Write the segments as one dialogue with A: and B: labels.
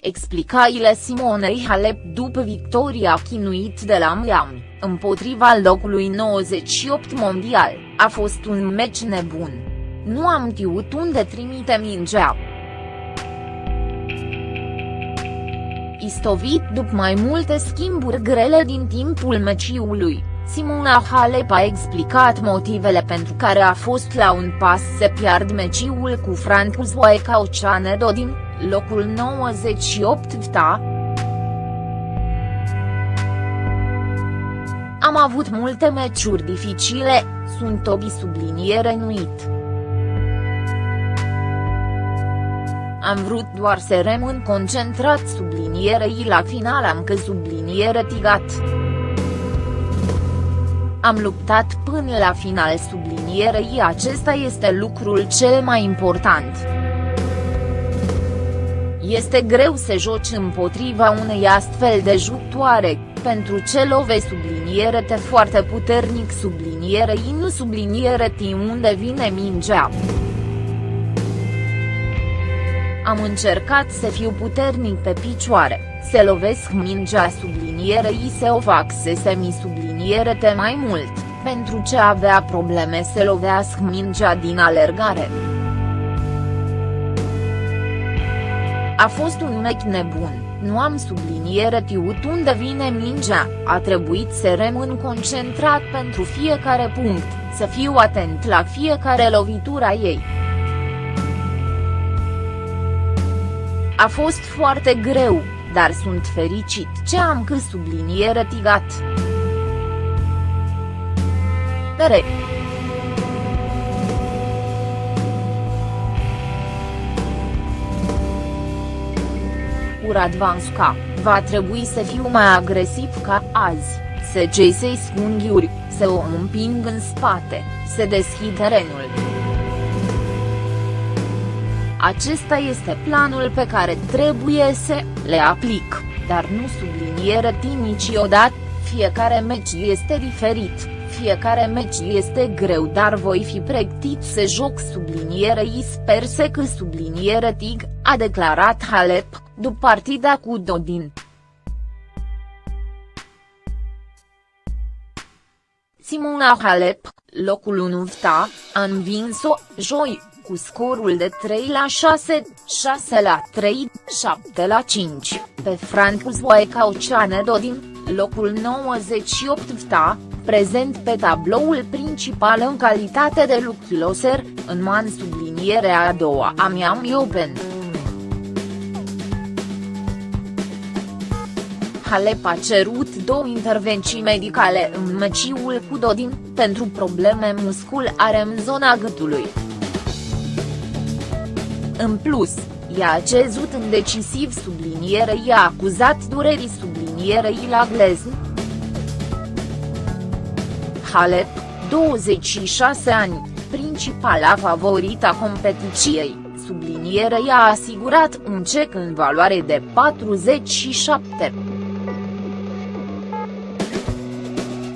A: explicaile Simonei Halep după victoria chinuit de la Miami, împotriva locului 98 mondial, a fost un meci nebun. Nu am știut unde trimite mingea. Istovit după mai multe schimburi grele din timpul meciului, Simona Halep a explicat motivele pentru care a fost la un pas să piard meciul cu Francis Oceanedo din locul 98 ta. Am avut multe meciuri dificile, sunt obi subliniere nuit. Am vrut doar să rămân concentrat sublinierei la final am că subliniere tigat. Am luptat până la final sublinierei acesta este lucrul cel mai important. Este greu să joci împotriva unei astfel de jucătoare, pentru ce love subliniere te foarte puternic subliniere i nu subliniere ti unde vine mingea. Am încercat să fiu puternic pe picioare, să lovesc mingea subliniere i să o fac să se mi subliniere te mai mult, pentru ce avea probleme să lovească mingea din alergare. A fost un meci nebun, nu am subliniere tiut unde vine mingea, a trebuit să rămân concentrat pentru fiecare punct, să fiu atent la fiecare lovitura ei. A fost foarte greu, dar sunt fericit ce am că subliniere tigat. Pere. Radvanska, va trebui să fiu mai agresiv ca azi, să gesei scunghiuri, să o împing în spate, să deschid terenul. Acesta este planul pe care trebuie să le aplic, dar nu subliniere niciodată, fiecare meci este diferit, fiecare meci este greu dar voi fi pregătit să joc sublinierei sper să că subliniere TIG, a declarat Halep, după partida cu Dodin. Simona Halep, locul 1 VTA, a învins-o, joi, cu scorul de 3 la 6, 6 la 3, 7 la 5, pe Francis Oceane Dodin, locul 98 VTA, prezent pe tabloul principal în calitate de loser, în man sublinierea a doua a Miami Open. Halep a cerut două intervenții medicale în meciul cu Dodin, pentru probleme musculare în zona gâtului. În plus, i-a cezut în decisiv subliniere i-a acuzat durerii sublinierei la glezn. Halep, 26 ani, principala favorita competiției, subliniere i-a asigurat un cec în valoare de 47.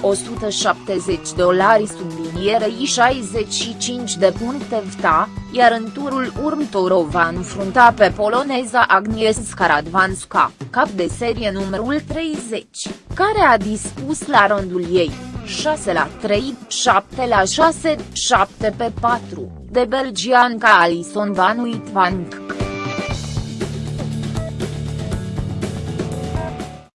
A: 170 dolari sublinierei 65 de puncte VTA, iar în turul următor o va înfrunta pe poloneza Agnieszka Radwanska, cap de serie numărul 30, care a dispus la rândul ei, 6 la 3, 7 la 6, 7 pe 4, de belgianca Alison Van Uitvank.